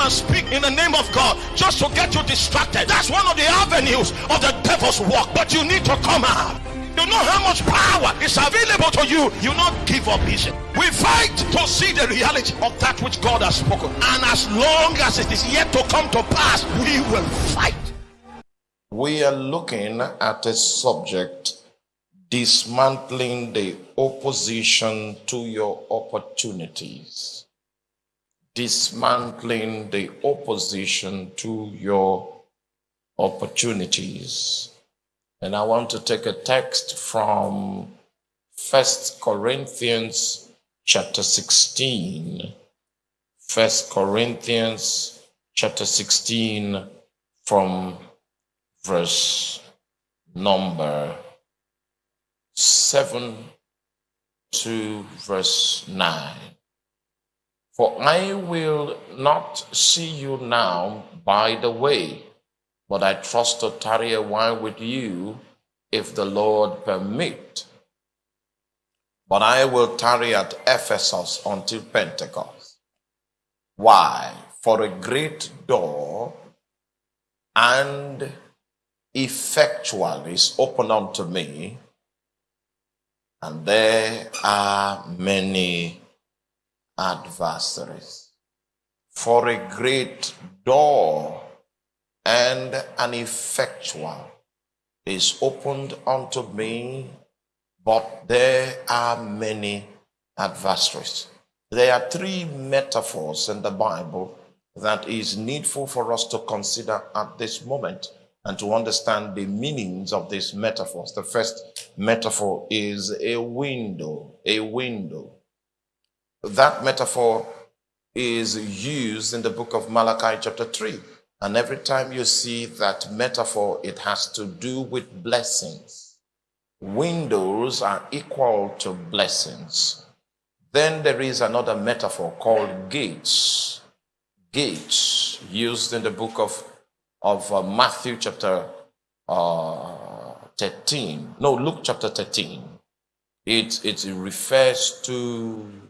and speak in the name of God just to get you distracted. That's one of the avenues of the devil's work. But you need to come out. You know how much power is available to you. You not give up easy. We fight to see the reality of that which God has spoken. And as long as it is yet to come to pass, we will fight. We are looking at a subject dismantling the opposition to your opportunities. Dismantling the opposition to your opportunities. And I want to take a text from First Corinthians chapter 16. First Corinthians chapter 16 from verse number 7 to verse 9. For I will not see you now by the way, but I trust to tarry a while with you if the Lord permit. But I will tarry at Ephesus until Pentecost. Why? For a great door and effectual is open unto me, and there are many adversaries. For a great door and an effectual is opened unto me, but there are many adversaries. There are three metaphors in the Bible that is needful for us to consider at this moment and to understand the meanings of these metaphors. The first metaphor is a window, a window. That metaphor is used in the book of Malachi, chapter 3. And every time you see that metaphor, it has to do with blessings. Windows are equal to blessings. Then there is another metaphor called gates. Gates, used in the book of of uh, Matthew chapter uh, 13. No, Luke chapter 13. It, it refers to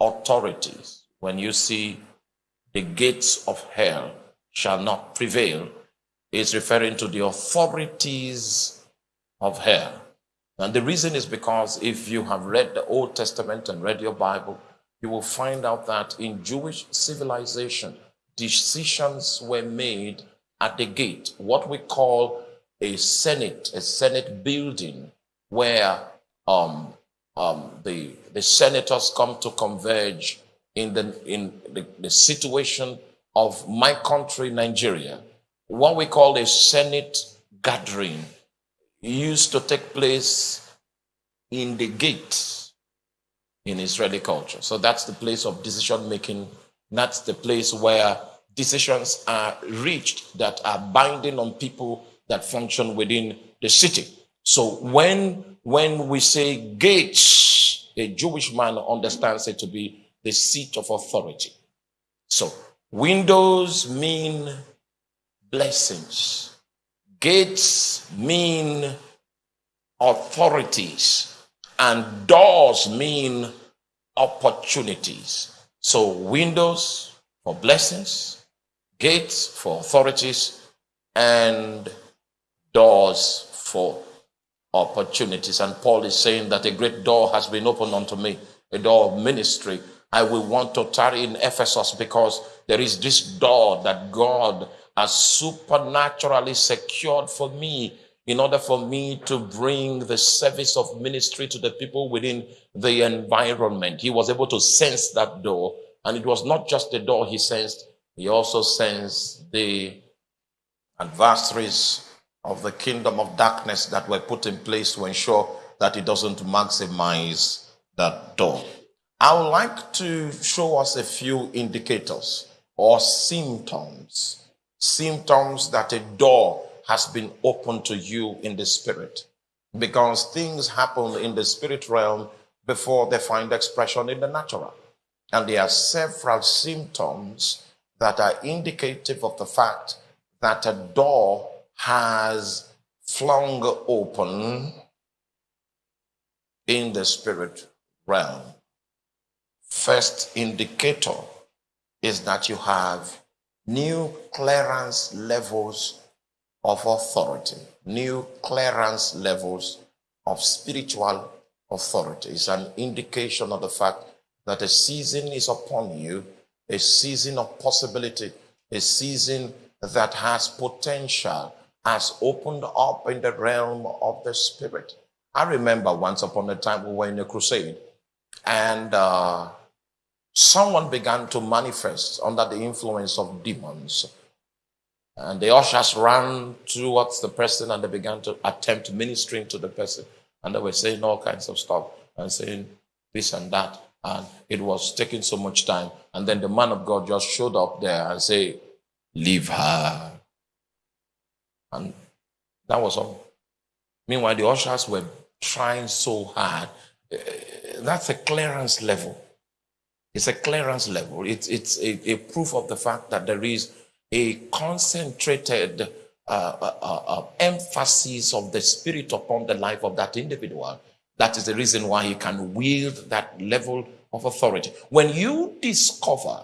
authorities. When you see the gates of hell shall not prevail, it's referring to the authorities of hell. And the reason is because if you have read the Old Testament and read your Bible, you will find out that in Jewish civilization, decisions were made at the gate, what we call a Senate, a Senate building, where um, um, the, the senators come to converge in the, in the, the situation of my country, Nigeria. What we call a Senate gathering used to take place in the gate in Israeli culture. So that's the place of decision making. That's the place where decisions are reached that are binding on people that function within the city. So when, when we say gates, a Jewish man understands it to be the seat of authority. So windows mean blessings. Gates mean authorities. And doors mean opportunities. So windows for blessings, gates for authorities, and doors for opportunities. And Paul is saying that a great door has been opened unto me, a door of ministry. I will want to tarry in Ephesus because there is this door that God has supernaturally secured for me in order for me to bring the service of ministry to the people within the environment. He was able to sense that door. And it was not just the door he sensed, he also sensed the adversaries of the kingdom of darkness that were put in place to ensure that it doesn't maximize that door. I would like to show us a few indicators or symptoms, symptoms that a door has been opened to you in the spirit. Because things happen in the spirit realm before they find expression in the natural. And there are several symptoms that are indicative of the fact that a door has flung open in the spirit realm. First indicator is that you have new clearance levels of authority, new clearance levels of spiritual authority. It's an indication of the fact that a season is upon you, a season of possibility, a season that has potential, has opened up in the realm of the spirit. I remember once upon a time we were in a crusade and uh, someone began to manifest under the influence of demons. And the ushers ran towards the person and they began to attempt ministering to the person. And they were saying all kinds of stuff and saying this and that. And it was taking so much time. And then the man of God just showed up there and said, Leave her. And that was all. Meanwhile, the ushers were trying so hard. Eh, that's a clearance level. It's a clearance level. It's, it's a, a proof of the fact that there is a concentrated uh, uh, uh, uh, emphasis of the Spirit upon the life of that individual. That is the reason why he can wield that level of authority. When you discover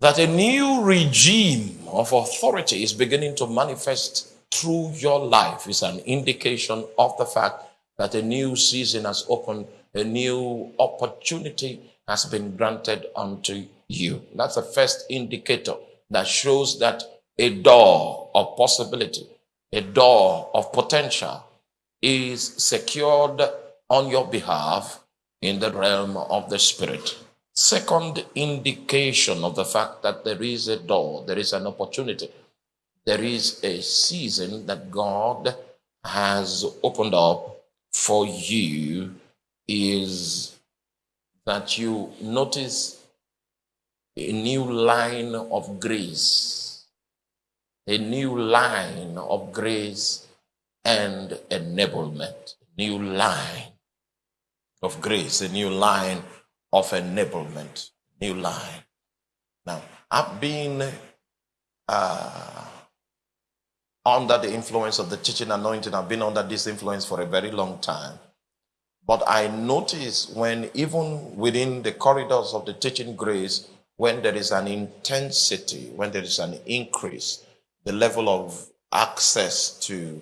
that a new regime of authority is beginning to manifest through your life is an indication of the fact that a new season has opened, a new opportunity has been granted unto you. That's the first indicator that shows that a door of possibility, a door of potential is secured on your behalf in the realm of the spirit. Second indication of the fact that there is a door, there is an opportunity, there is a season that God has opened up for you is that you notice a new line of grace, a new line of grace and enablement, new line of grace, a new line of enablement, new line. Now, I've been uh, under the influence of the teaching anointing. I've been under this influence for a very long time. But I notice when, even within the corridors of the teaching grace, when there is an intensity, when there is an increase, the level of access to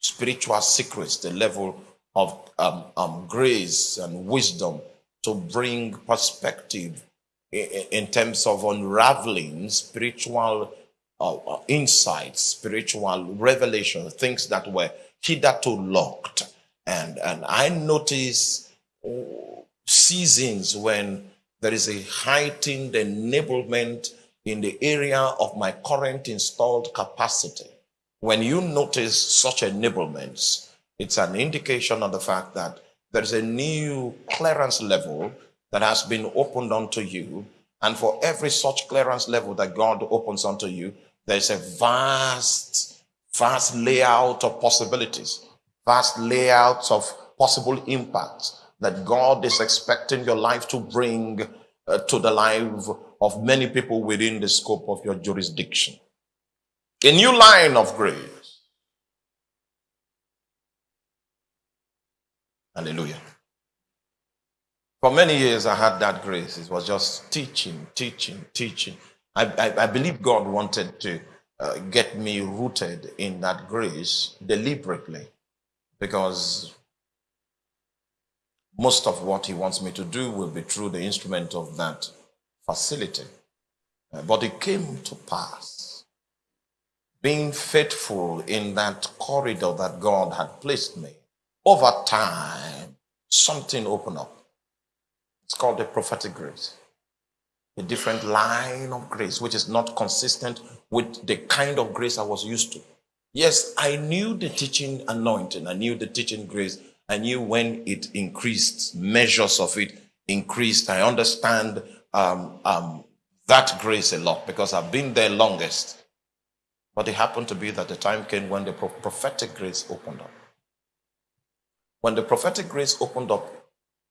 spiritual secrets, the level of um, um, grace and wisdom to bring perspective in, terms of unraveling spiritual uh, uh, insights, spiritual revelation, things that were hitherto locked. And, and I notice seasons when there is a heightened enablement in the area of my current installed capacity. When you notice such enablements, it's an indication of the fact that there is a new clearance level that has been opened unto you. And for every such clearance level that God opens unto you, there's a vast, vast layout of possibilities, vast layouts of possible impacts that God is expecting your life to bring uh, to the life of many people within the scope of your jurisdiction. A new line of grace. Hallelujah. For many years, I had that grace. It was just teaching, teaching, teaching. I, I, I believe God wanted to uh, get me rooted in that grace deliberately because most of what He wants me to do will be through the instrument of that facility. Uh, but it came to pass. Being faithful in that corridor that God had placed me, over time, something opened up. It's called the prophetic grace a different line of grace, which is not consistent with the kind of grace I was used to. Yes, I knew the teaching anointing, I knew the teaching grace, I knew when it increased, measures of it increased. I understand um, um, that grace a lot because I've been there longest. But it happened to be that the time came when the prophetic grace opened up. When the prophetic grace opened up,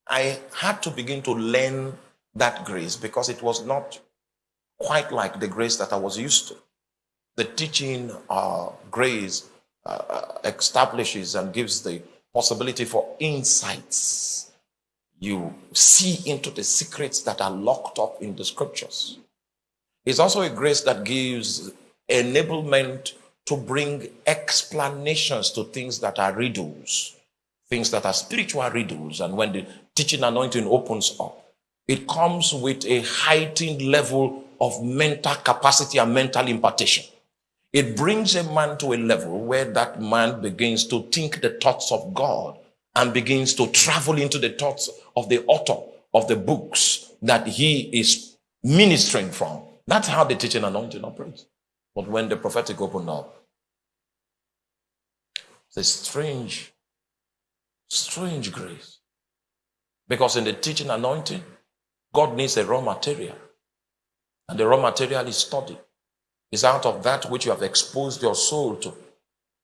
I had to begin to learn that grace because it was not quite like the grace that I was used to. The teaching uh, grace uh, establishes and gives the possibility for insights. you see into the secrets that are locked up in the scriptures. It's also a grace that gives enablement to bring explanations to things that are riddles, things that are spiritual riddles. And when the teaching anointing opens up, it comes with a heightened level of mental capacity and mental impartation. It brings a man to a level where that man begins to think the thoughts of God and begins to travel into the thoughts of the author of the books that he is ministering from. That's how the teaching anointing operates. But when the prophetic opened up, it's a strange, strange grace. Because in the teaching anointing, God needs a raw material. And the raw material is study. It's out of that which you have exposed your soul to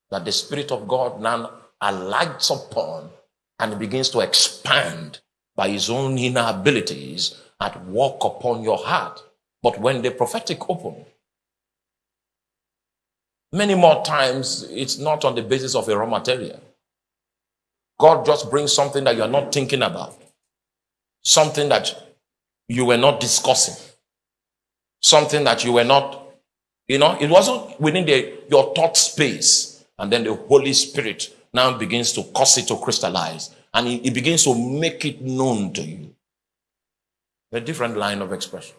that the Spirit of God now alights upon and begins to expand by his own inner abilities and work upon your heart. But when the prophetic open, many more times it's not on the basis of a raw material. God just brings something that you're not thinking about, something that you were not discussing, something that you were not, you know, it wasn't within the, your thought space. And then the Holy Spirit now begins to cause it to crystallize and he, he begins to make it known to you. A different line of expression.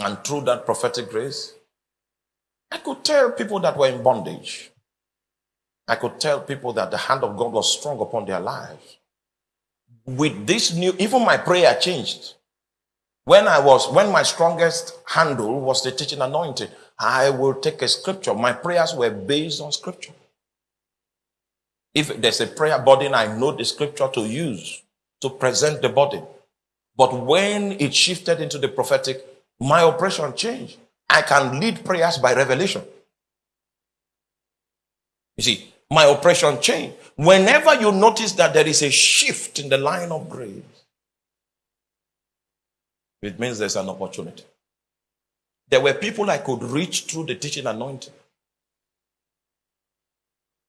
And through that prophetic grace, I could tell people that were in bondage. I could tell people that the hand of God was strong upon their lives. With this new, even my prayer changed. When I was, when my strongest handle was the teaching anointing, I will take a scripture. My prayers were based on scripture. If there's a prayer burden, I know the scripture to use to present the burden. But when it shifted into the prophetic, my operation changed. I can lead prayers by revelation. You see, my operation changed. Whenever you notice that there is a shift in the line of grace, it means there's an opportunity. There were people I could reach through the teaching anointing.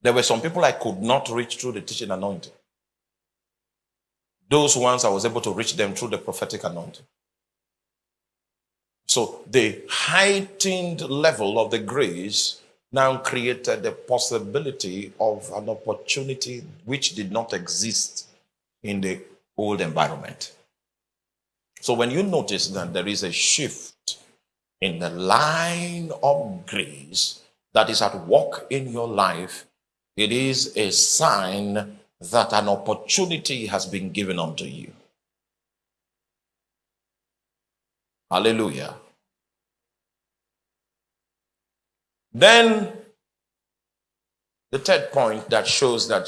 There were some people I could not reach through the teaching anointing. Those ones I was able to reach them through the prophetic anointing. So the heightened level of the grace now created the possibility of an opportunity which did not exist in the old environment. So when you notice that there is a shift in the line of grace that is at work in your life, it is a sign that an opportunity has been given unto you. Hallelujah. Then, the third point that shows that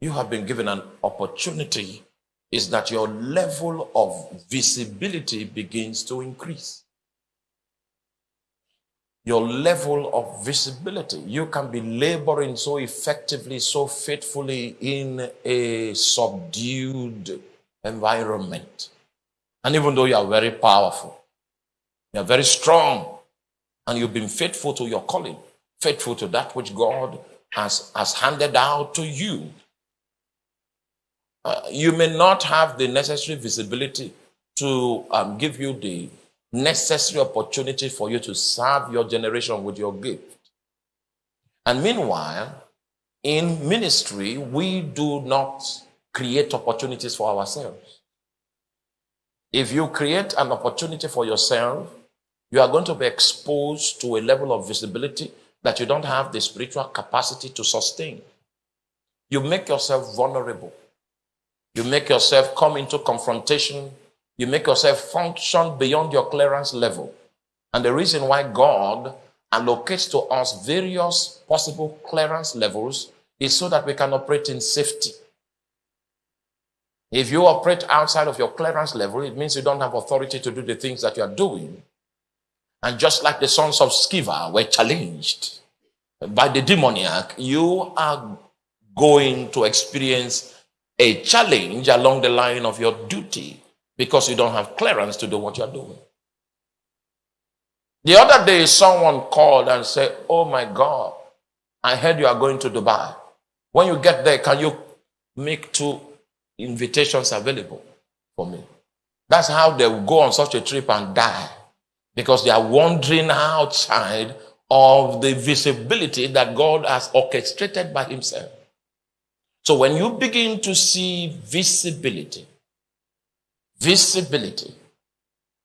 you have been given an opportunity is that your level of visibility begins to increase your level of visibility. You can be laboring so effectively, so faithfully in a subdued environment. And even though you are very powerful, you are very strong, and you've been faithful to your calling, faithful to that which God has, has handed out to you. Uh, you may not have the necessary visibility to um, give you the necessary opportunity for you to serve your generation with your gift. And meanwhile, in ministry, we do not create opportunities for ourselves. If you create an opportunity for yourself, you are going to be exposed to a level of visibility that you don't have the spiritual capacity to sustain. You make yourself vulnerable. You make yourself come into confrontation you make yourself function beyond your clearance level. And the reason why God allocates to us various possible clearance levels is so that we can operate in safety. If you operate outside of your clearance level, it means you don't have authority to do the things that you are doing. And just like the sons of Sceva were challenged by the demoniac, you are going to experience a challenge along the line of your duty because you don't have clearance to do what you're doing. The other day, someone called and said, Oh my God, I heard you are going to Dubai. When you get there, can you make two invitations available for me. That's how they will go on such a trip and die because they are wandering outside of the visibility that God has orchestrated by Himself. So when you begin to see visibility, visibility,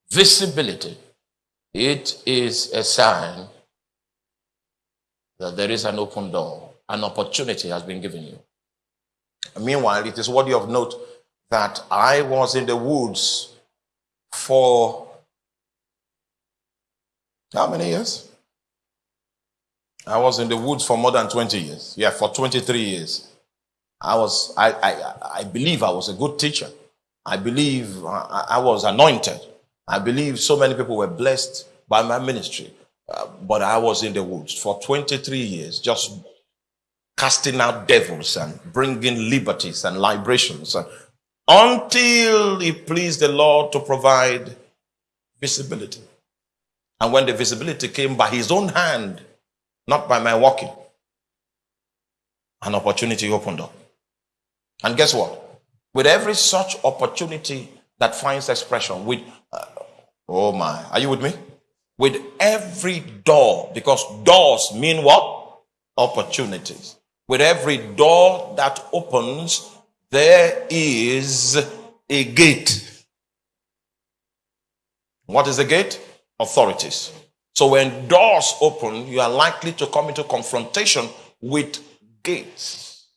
visibility, it is a sign that there is an open door, an opportunity has been given you. Meanwhile, it is worthy of note that I was in the woods for how many years? I was in the woods for more than 20 years. Yeah, for 23 years. I was, I, I, I believe I was a good teacher. I believe I, I was anointed. I believe so many people were blessed by my ministry. Uh, but I was in the woods for 23 years, just casting out devils and bringing liberties and liberations uh, until it pleased the Lord to provide visibility. And when the visibility came by his own hand, not by my walking, an opportunity opened up. And guess what? With every such opportunity that finds expression, with, uh, oh my, are you with me? With every door, because doors mean what? Opportunities. With every door that opens, there is a gate. What is the gate? Authorities. So when doors open, you are likely to come into confrontation with gates.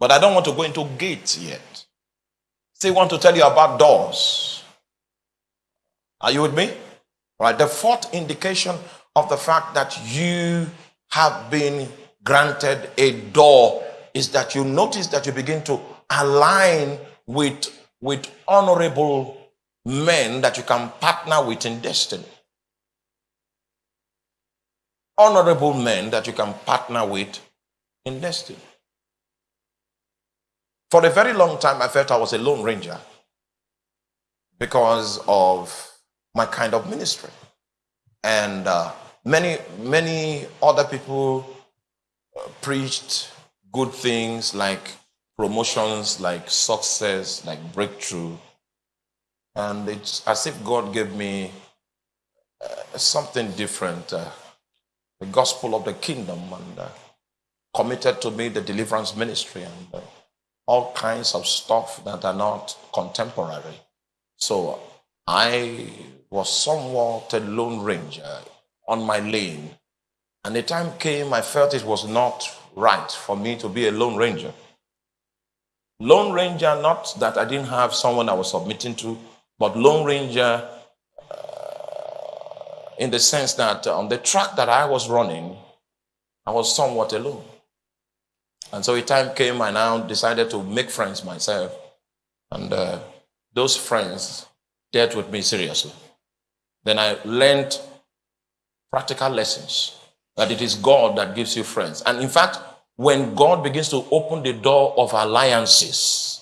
But I don't want to go into gates yet. Still want to tell you about doors. Are you with me? Right. The fourth indication of the fact that you have been granted a door is that you notice that you begin to align with, with honorable men that you can partner with in destiny. Honorable men that you can partner with in destiny. For a very long time, I felt I was a lone ranger because of my kind of ministry. And uh, many, many other people preached good things like promotions, like success, like breakthrough. And it's as if God gave me uh, something different uh, the gospel of the kingdom, and uh, committed to me the deliverance ministry and uh, all kinds of stuff that are not contemporary. So I was somewhat a lone ranger on my lane and the time came, I felt it was not right for me to be a lone ranger. Lone ranger, not that I didn't have someone I was submitting to, but lone ranger in the sense that on the track that I was running, I was somewhat alone. And so a time came, I now decided to make friends myself. And uh, those friends dealt with me seriously. Then I learned practical lessons that it is God that gives you friends. And in fact, when God begins to open the door of alliances,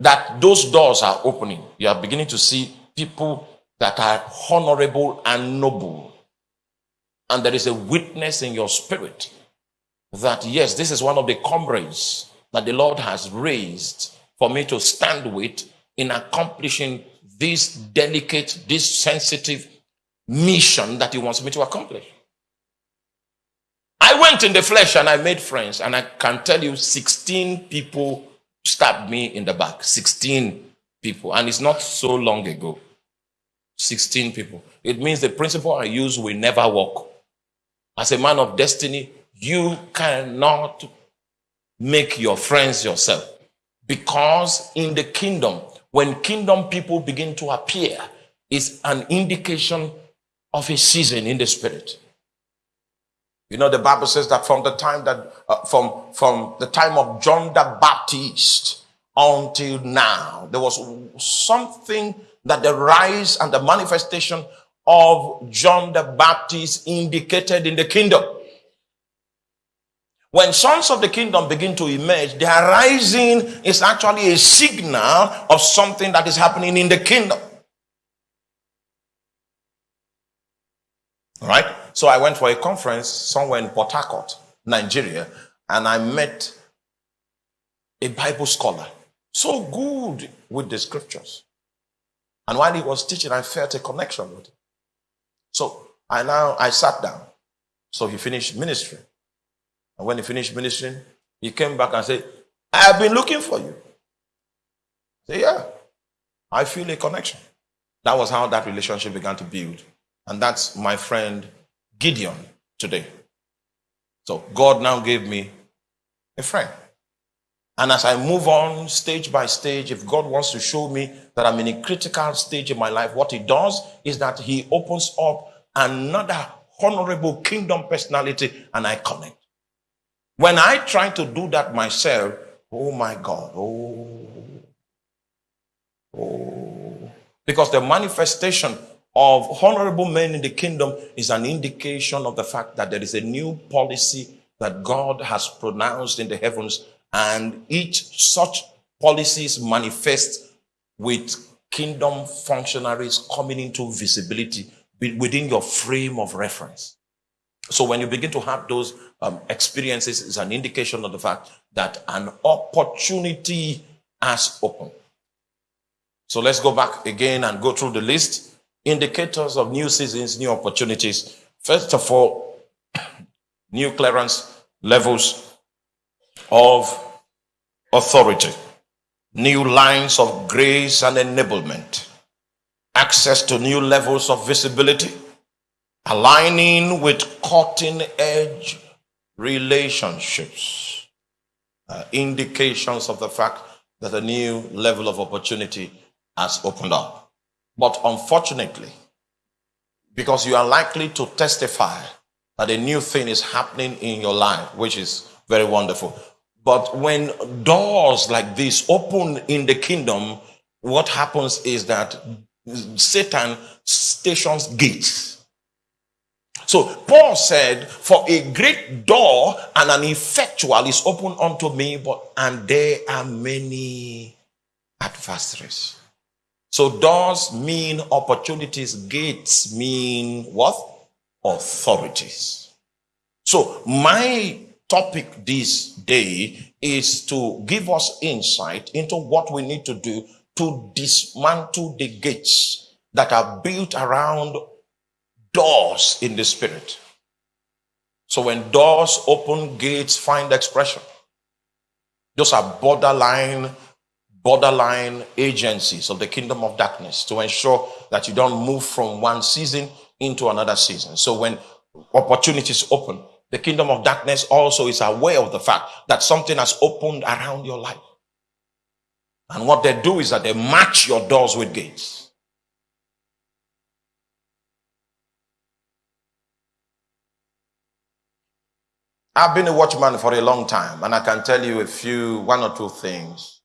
that those doors are opening, you are beginning to see people that are honorable and noble. And there is a witness in your spirit that, yes, this is one of the comrades that the Lord has raised for me to stand with in accomplishing this delicate, this sensitive mission that He wants me to accomplish. I went in the flesh and I made friends, and I can tell you 16 people stabbed me in the back. 16 people. And it's not so long ago. 16 people. It means the principle I use will never work. As a man of destiny, you cannot make your friends yourself. Because in the kingdom, when kingdom people begin to appear, is an indication of a season in the spirit. You know, the Bible says that from the time that, uh, from, from the time of John the Baptist until now, there was something that the rise and the manifestation of John the Baptist indicated in the kingdom. When sons of the kingdom begin to emerge, their rising is actually a signal of something that is happening in the kingdom. All right? So I went for a conference somewhere in Port Harcourt, Nigeria, and I met a Bible scholar, so good with the scriptures. And while he was teaching, I felt a connection with him. So I now I sat down. So he finished ministry. And when he finished ministering, he came back and said, I have been looking for you. I said, Yeah, I feel a connection. That was how that relationship began to build. And that's my friend Gideon today. So God now gave me a friend. And as I move on stage by stage, if God wants to show me that I'm in a critical stage in my life, what He does is that He opens up another honorable kingdom personality and I connect. When I try to do that myself, oh my God, oh, oh. Because the manifestation of honorable men in the kingdom is an indication of the fact that there is a new policy that God has pronounced in the heavens and each such policies manifest with kingdom functionaries coming into visibility within your frame of reference. So when you begin to have those um, experiences, it's an indication of the fact that an opportunity has opened. So let's go back again and go through the list. Indicators of new seasons, new opportunities. First of all, new clearance levels of authority, new lines of grace and enablement, access to new levels of visibility, aligning with cutting edge relationships, uh, indications of the fact that a new level of opportunity has opened up. But unfortunately, because you are likely to testify that a new thing is happening in your life, which is very wonderful. But when doors like this open in the kingdom, what happens is that Satan stations gates. So Paul said, For a great door and an effectual is open unto me, but and there are many adversaries. So doors mean opportunities, gates mean what? Authorities. So my topic this day is to give us insight into what we need to do to dismantle the gates that are built around doors in the spirit. So when doors open, gates find expression. Those are borderline, borderline agencies of the kingdom of darkness to ensure that you don't move from one season into another season. So when opportunities open, the kingdom of darkness also is aware of the fact that something has opened around your life. And what they do is that they match your doors with gates. I've been a watchman for a long time, and I can tell you a few, one or two things.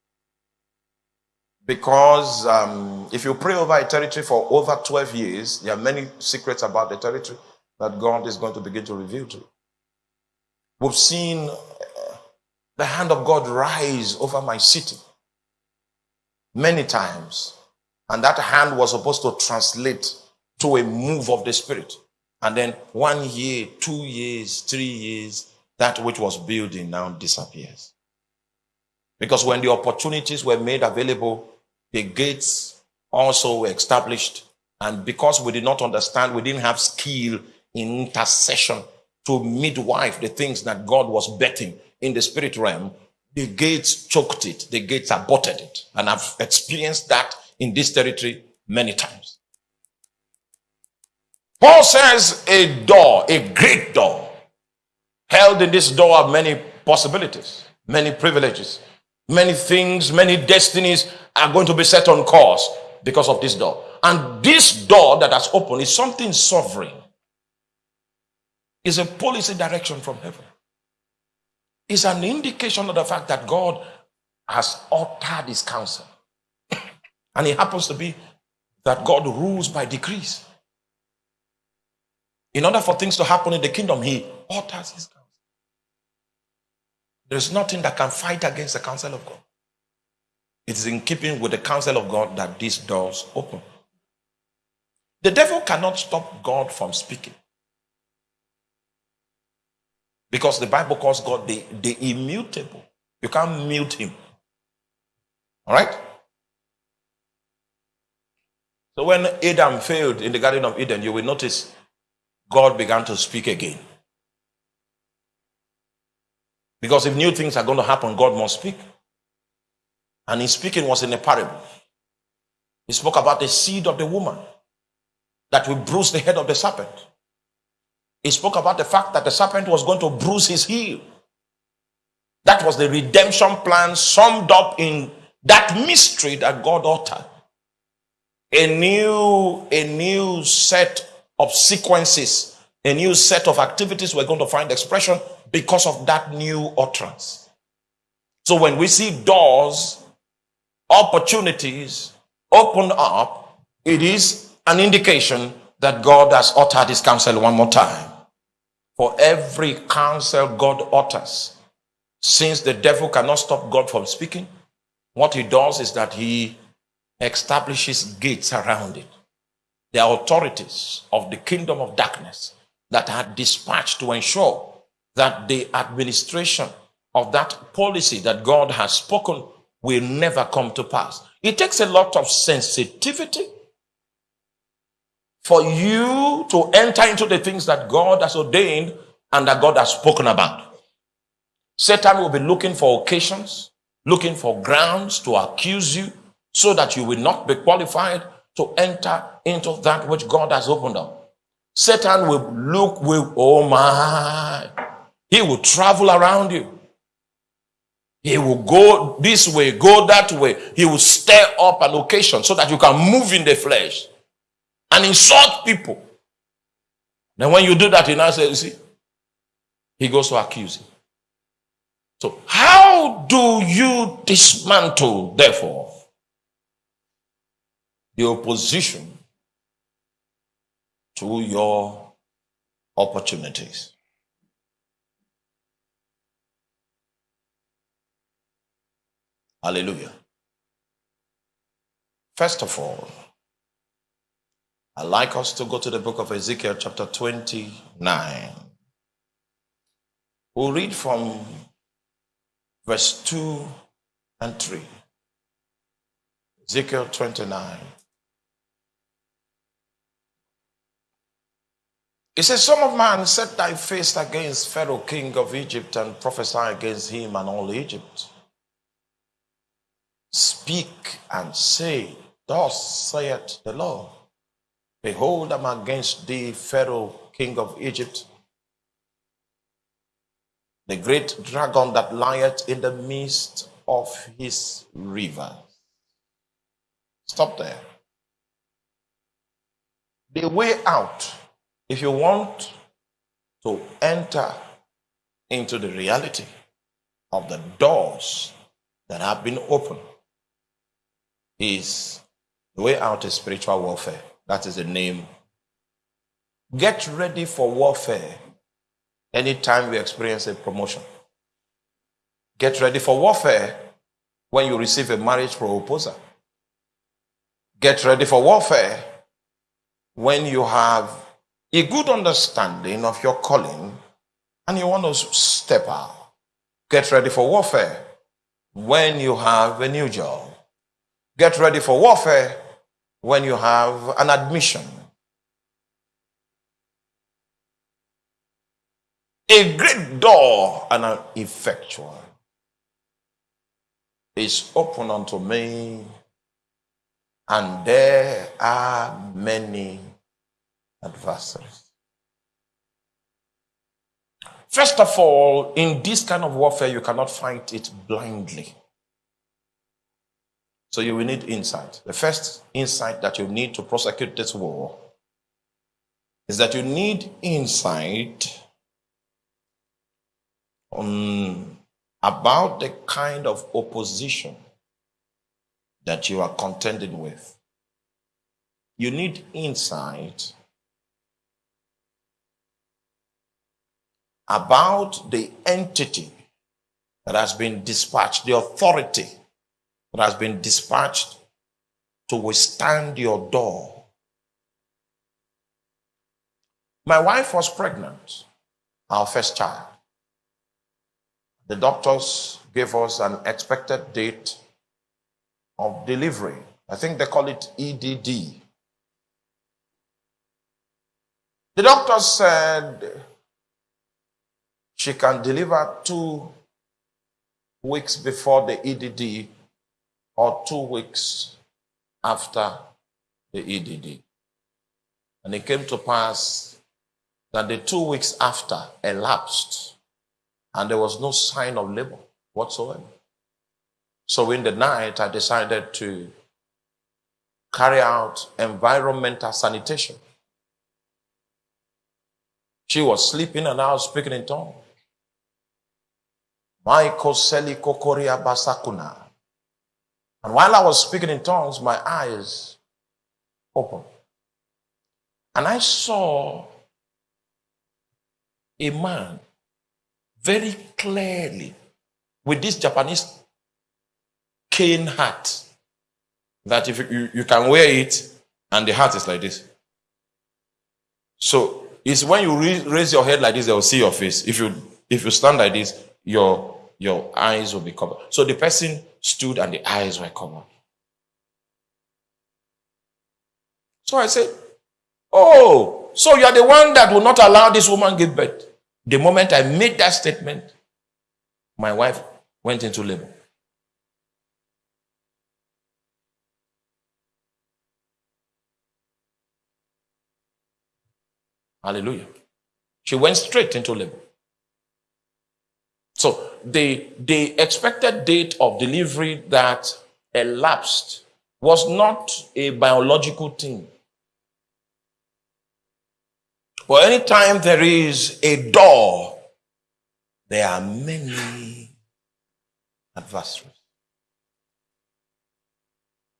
Because um, if you pray over a territory for over 12 years, there are many secrets about the territory that God is going to begin to reveal to you. We've seen uh, the hand of God rise over my city many times. And that hand was supposed to translate to a move of the Spirit. And then one year, two years, three years, that which was building now disappears. Because when the opportunities were made available, the gates also were established. And because we did not understand, we didn't have skill in intercession to midwife the things that God was betting in the spirit realm, the gates choked it, the gates aborted it. And I've experienced that in this territory many times. Paul says a door, a great door. Held in this door are many possibilities, many privileges, many things, many destinies are going to be set on course because of this door. And this door that has opened is something sovereign is a policy direction from heaven. It's an indication of the fact that God has altered his counsel. and it happens to be that God rules by decrees. In order for things to happen in the kingdom, he alters his counsel. There's nothing that can fight against the counsel of God. It is in keeping with the counsel of God that these doors open. The devil cannot stop God from speaking. Because the Bible calls God the, the immutable. You can't mute him. All right? So when Adam failed in the Garden of Eden, you will notice God began to speak again. Because if new things are going to happen, God must speak. And his speaking was in a parable. He spoke about the seed of the woman that will bruise the head of the serpent. He spoke about the fact that the serpent was going to bruise his heel. That was the redemption plan summed up in that mystery that God uttered. A new, a new set of sequences, a new set of activities we're going to find expression because of that new utterance. So when we see doors, opportunities open up, it is an indication that God has uttered his counsel one more time. For every counsel God utters, since the devil cannot stop God from speaking, what he does is that he establishes gates around it. The authorities of the kingdom of darkness that are dispatched to ensure that the administration of that policy that God has spoken will never come to pass. It takes a lot of sensitivity for you to enter into the things that God has ordained and that God has spoken about. Satan will be looking for occasions, looking for grounds to accuse you so that you will not be qualified to enter into that which God has opened up. Satan will look with, oh my, he will travel around you. He will go this way, go that way. He will stir up an occasion so that you can move in the flesh and insult people. Then when you do that, he now says, you see, he goes to accuse you. So how do you dismantle, therefore, the opposition to your opportunities? Hallelujah. First of all, I'd like us to go to the book of Ezekiel, chapter 29. We'll read from verse 2 and 3. Ezekiel 29. It says, Son of man, set thy face against Pharaoh, king of Egypt, and prophesy against him and all Egypt. Speak and say, Thus saith the Lord Behold, I'm against thee, Pharaoh, king of Egypt, the great dragon that lieth in the midst of his river. Stop there. The way out, if you want to enter into the reality of the doors that have been opened is the way out is spiritual warfare. That is the name. Get ready for warfare anytime you experience a promotion. Get ready for warfare when you receive a marriage proposal. Get ready for warfare when you have a good understanding of your calling and you want to step out. Get ready for warfare when you have a new job. Get ready for warfare when you have an admission. A great door and an effectual is open unto me, and there are many adversaries. First of all, in this kind of warfare, you cannot fight it blindly. So you will need insight. The first insight that you need to prosecute this war is that you need insight on about the kind of opposition that you are contending with. You need insight about the entity that has been dispatched, the authority that has been dispatched to withstand your door. My wife was pregnant, our first child. The doctors gave us an expected date of delivery. I think they call it EDD. The doctor said she can deliver two weeks before the EDD or two weeks after the EDD. And it came to pass that the two weeks after elapsed and there was no sign of labor whatsoever. So in the night, I decided to carry out environmental sanitation. She was sleeping and I was speaking in tongues. basakuna. And while I was speaking in tongues, my eyes opened. And I saw a man very clearly with this Japanese cane hat that if you, you can wear it and the hat is like this. So it's when you raise your head like this, they will see your face. If you if you stand like this, your your eyes will be covered. So the person stood and the eyes were covered. So I said, Oh, so you are the one that will not allow this woman give birth. The moment I made that statement, my wife went into labor. Hallelujah. She went straight into labor. So the, the expected date of delivery that elapsed was not a biological thing. But anytime there is a door, there are many adversaries.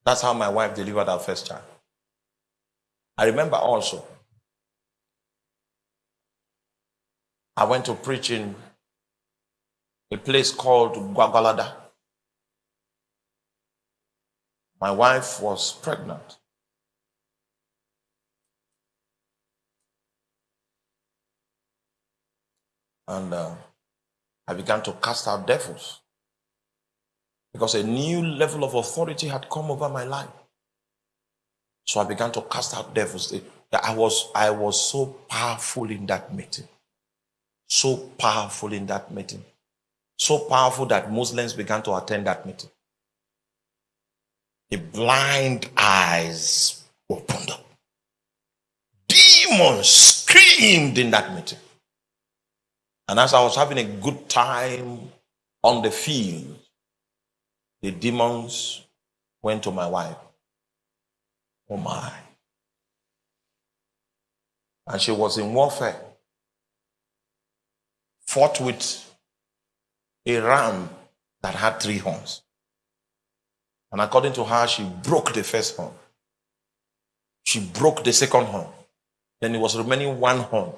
That's how my wife delivered our first child. I remember also I went to preach in a place called Gwagwalada. My wife was pregnant. And uh, I began to cast out devils because a new level of authority had come over my life. So I began to cast out devils. I was, I was so powerful in that meeting so powerful in that meeting. So powerful that Muslims began to attend that meeting. The blind eyes opened up. Demons screamed in that meeting. And as I was having a good time on the field, the demons went to my wife. Oh my. And she was in warfare fought with a ram that had three horns. And according to her, she broke the first horn. She broke the second horn. Then it was remaining one horn.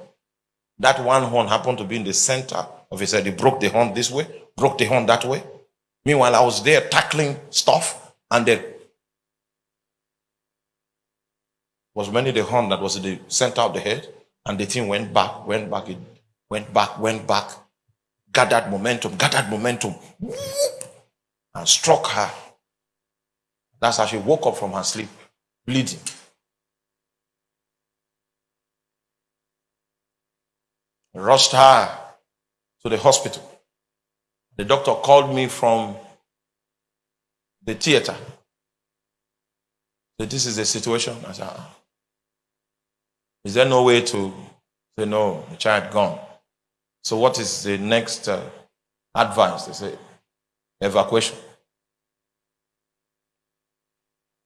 That one horn happened to be in the center of his head. He broke the horn this way, broke the horn that way. Meanwhile, I was there tackling stuff, and there was many the horn that was in the center of the head, and the thing went back, went back. It went back, went back, gathered momentum, gathered momentum, and struck her. That's how she woke up from her sleep, bleeding. Rushed her to the hospital. The doctor called me from the theater. So this is the situation. I said, ah. Is there no way to say no? The child gone. So, what is the next uh, advice? They say, evacuation.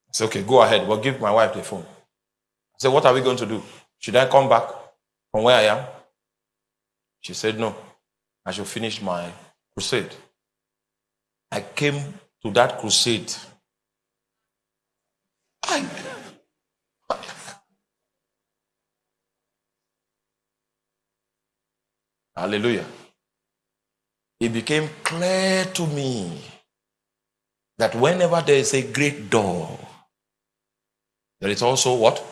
I say, okay, go ahead. We'll give my wife the phone. I said, what are we going to do? Should I come back from where I am? She said, no. I should finish my crusade. I came to that crusade. I Hallelujah. It became clear to me that whenever there is a great door, there is also what?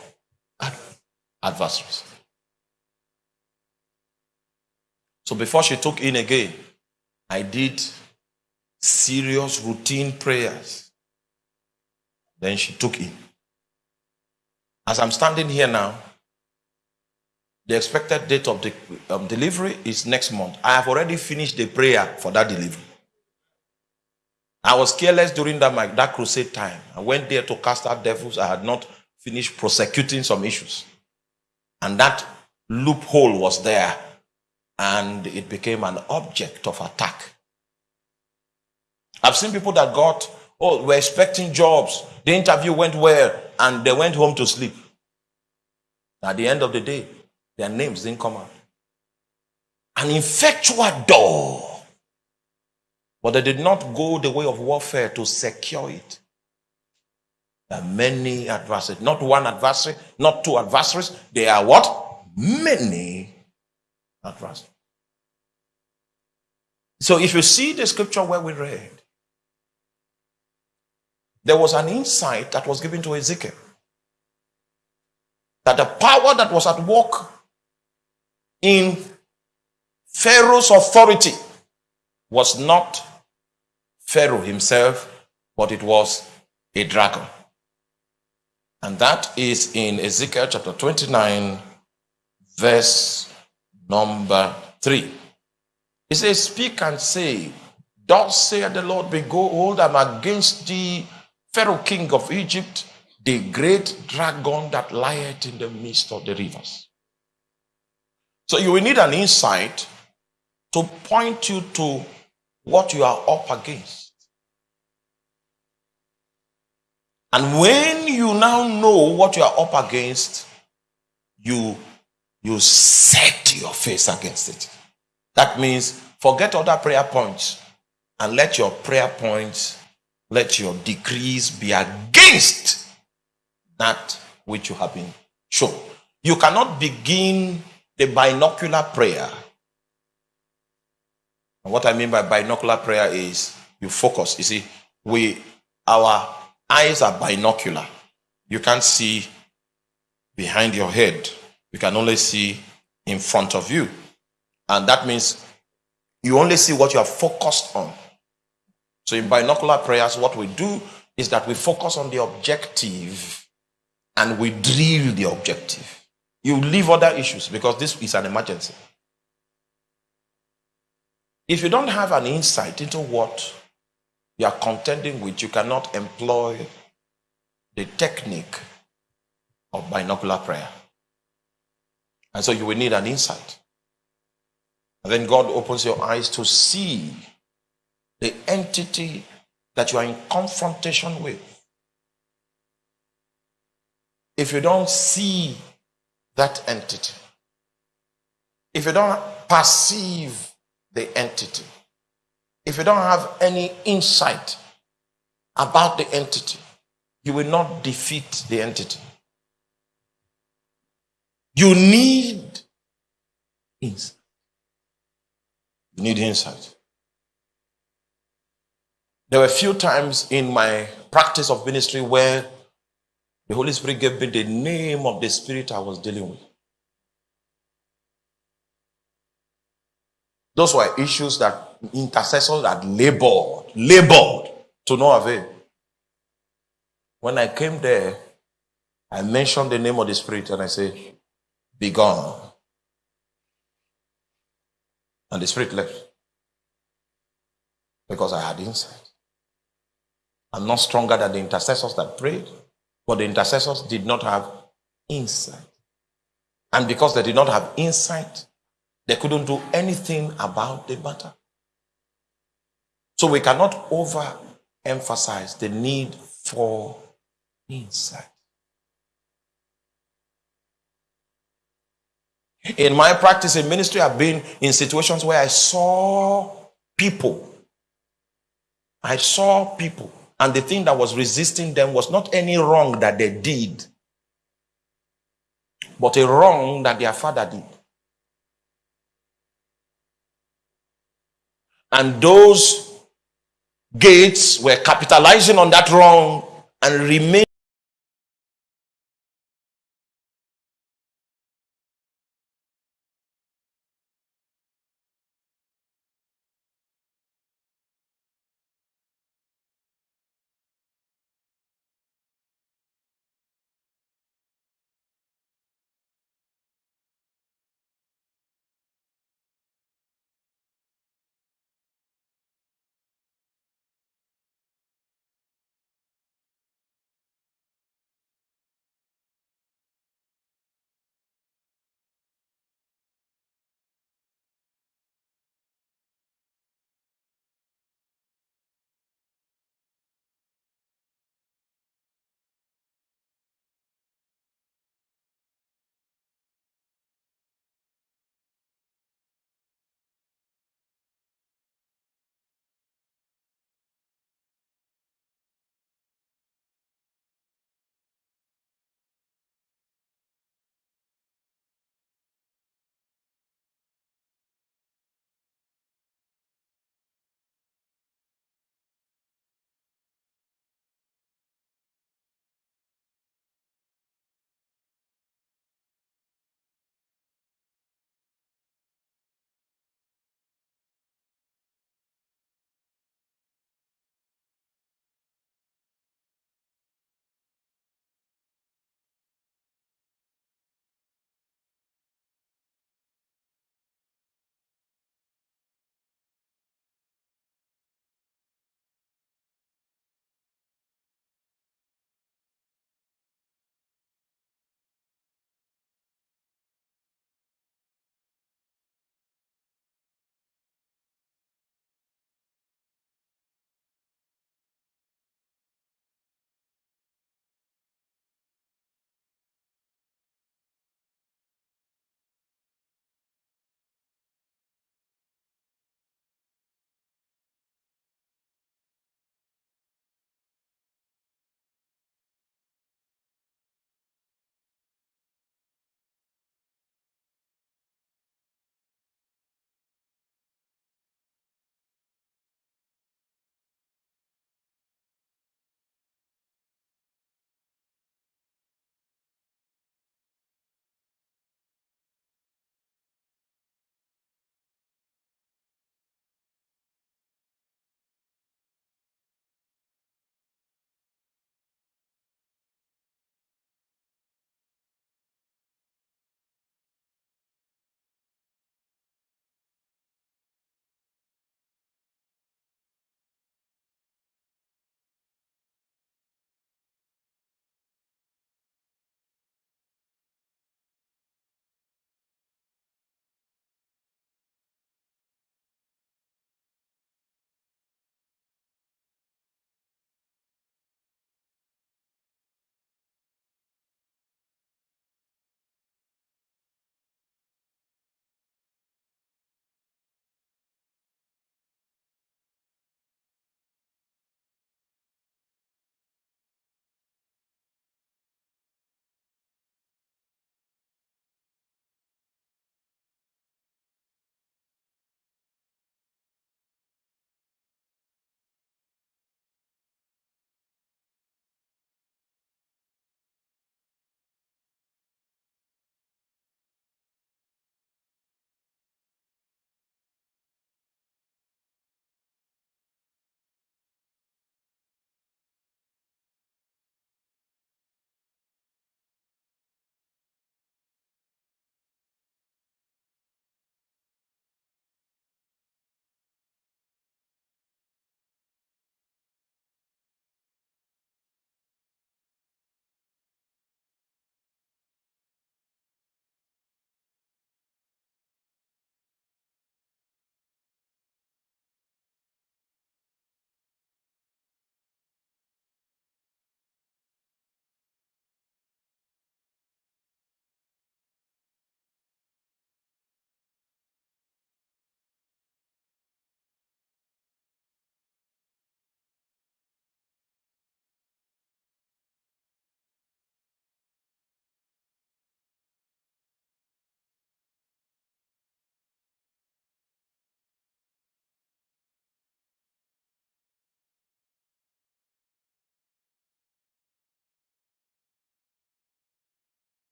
Adversaries. So before she took in again, I did serious routine prayers Then she took in. As I'm standing here now, the expected date of the um, delivery is next month. I have already finished the prayer for that delivery. I was careless during that, my, that crusade time. I went there to cast out devils. I had not finished prosecuting some issues. And that loophole was there. And it became an object of attack. I've seen people that got, oh, we're expecting jobs. The interview went well, and they went home to sleep. At the end of the day, their names didn't come out. An effectual door. But they did not go the way of warfare to secure it. There are many adversaries. Not one adversary, not two adversaries. They are what? Many adversaries. So if you see the scripture where we read, there was an insight that was given to Ezekiel that the power that was at work in Pharaoh's authority was not Pharaoh himself, but it was a dragon. And that is in Ezekiel chapter 29, verse number 3. He says, Speak and say, Thus saith the Lord, Behold, I'm against thee, Pharaoh king of Egypt, the great dragon that lieth in the midst of the rivers. So you will need an insight to point you to what you are up against. And when you now know what you are up against, you, you set your face against it. That means forget other prayer points and let your prayer points, let your decrees be against that which you have been shown. You cannot begin the binocular prayer. And what I mean by binocular prayer is you focus. You see, we our eyes are binocular. You can't see behind your head. You can only see in front of you. And that means you only see what you are focused on. So in binocular prayers, what we do is that we focus on the objective and we drill the objective. You leave other issues because this is an emergency. If you don't have an insight into what you are contending with, you cannot employ the technique of binocular prayer. And so you will need an insight. And then God opens your eyes to see the entity that you are in confrontation with. If you don't see that entity. If you don't perceive the entity, if you don't have any insight about the entity, you will not defeat the entity. You need insight. You need insight. There were a few times in my practice of ministry where the Holy Spirit gave me the name of the spirit I was dealing with. Those were issues that intercessors had labored, labored to no avail. When I came there, I mentioned the name of the spirit and I said, Be gone. And the spirit left because I had insight. I'm not stronger than the intercessors that prayed. But the intercessors did not have insight. And because they did not have insight, they couldn't do anything about the matter. So we cannot overemphasize the need for insight. In my practice in ministry, I've been in situations where I saw people. I saw people and the thing that was resisting them was not any wrong that they did, but a wrong that their father did. And those gates were capitalizing on that wrong and remain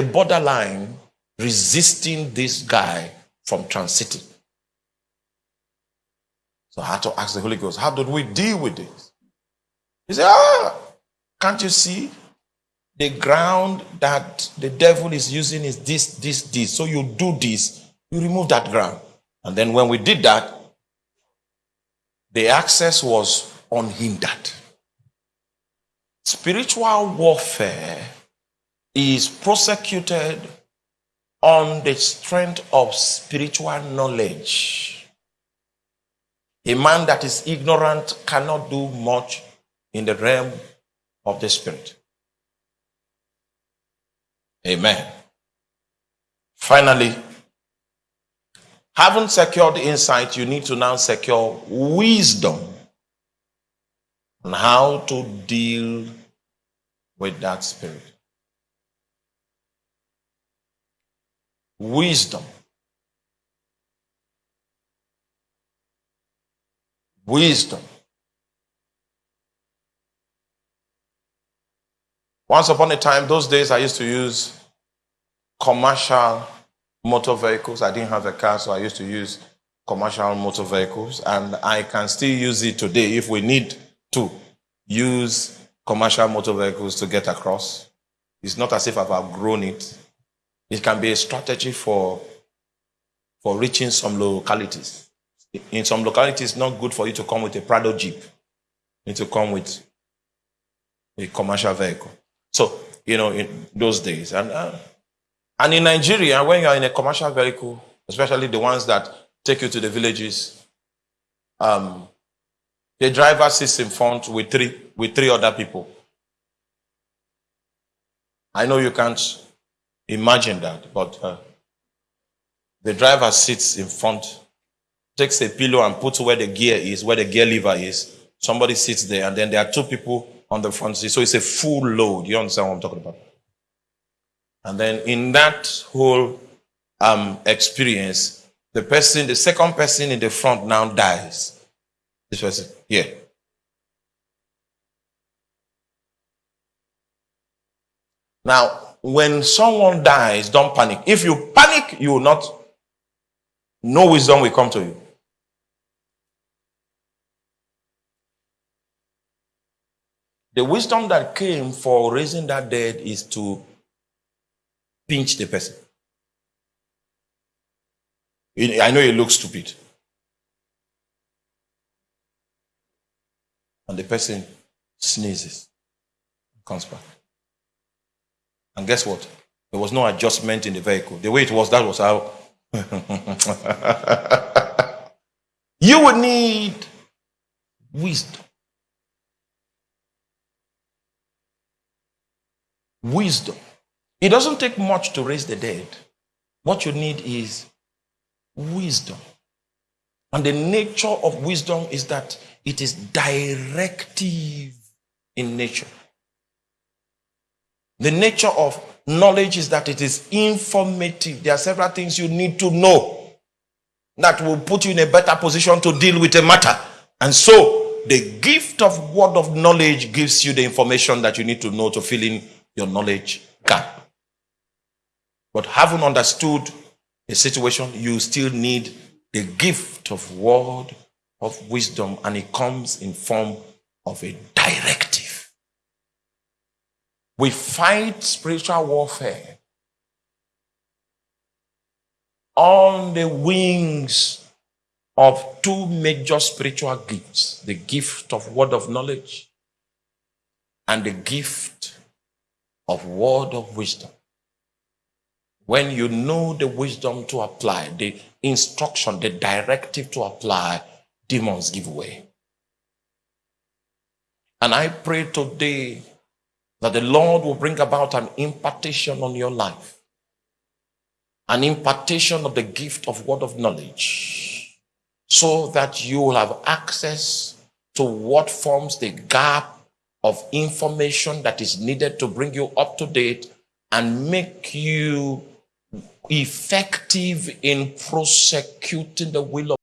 a borderline resisting this guy from transiting. So I had to ask the Holy Ghost, how did we deal with this? He said, ah, can't you see? The ground that the devil is using is this, this, this. So you do this, you remove that ground. And then when we did that, the access was unhindered. Spiritual warfare is prosecuted on the strength of spiritual knowledge. A man that is ignorant cannot do much in the realm of the spirit. Amen. Finally, having secured insight, you need to now secure wisdom on how to deal with that spirit. Wisdom. Wisdom. Once upon a time, those days I used to use commercial motor vehicles. I didn't have a car, so I used to use commercial motor vehicles. And I can still use it today if we need to use commercial motor vehicles to get across. It's not as if I've outgrown it. It can be a strategy for, for reaching some localities. In some localities, it's not good for you to come with a Prado Jeep. You need to come with a commercial vehicle. So, you know, in those days. And, uh, and in Nigeria, when you're in a commercial vehicle, especially the ones that take you to the villages, um, the driver sits in front with three, with three other people. I know you can't imagine that, but uh, the driver sits in front, takes a pillow and puts where the gear is, where the gear lever is. Somebody sits there, and then there are two people on the front seat. So it's a full load. You understand what I'm talking about? And then in that whole um, experience, the person, the second person in the front now dies. This person here. Now, when someone dies, don't panic. If you panic, you will not, no wisdom will come to you. The wisdom that came for raising that dead is to pinch the person. I know it looks stupid. And the person sneezes, comes back. And guess what? There was no adjustment in the vehicle. The way it was, that was how. you would need wisdom. Wisdom. It doesn't take much to raise the dead. What you need is wisdom. And the nature of wisdom is that it is directive in nature. The nature of knowledge is that it is informative. There are several things you need to know that will put you in a better position to deal with a matter. And so, the gift of word of knowledge gives you the information that you need to know to fill in your knowledge gap. But having understood a situation, you still need the gift of word of wisdom, and it comes in form of a directive. We fight spiritual warfare on the wings of two major spiritual gifts the gift of word of knowledge and the gift of word of wisdom. When you know the wisdom to apply, the instruction, the directive to apply, demons give way. And I pray today that the Lord will bring about an impartation on your life, an impartation of the gift of word of knowledge, so that you will have access to what forms the gap of information that is needed to bring you up to date and make you effective in prosecuting the will of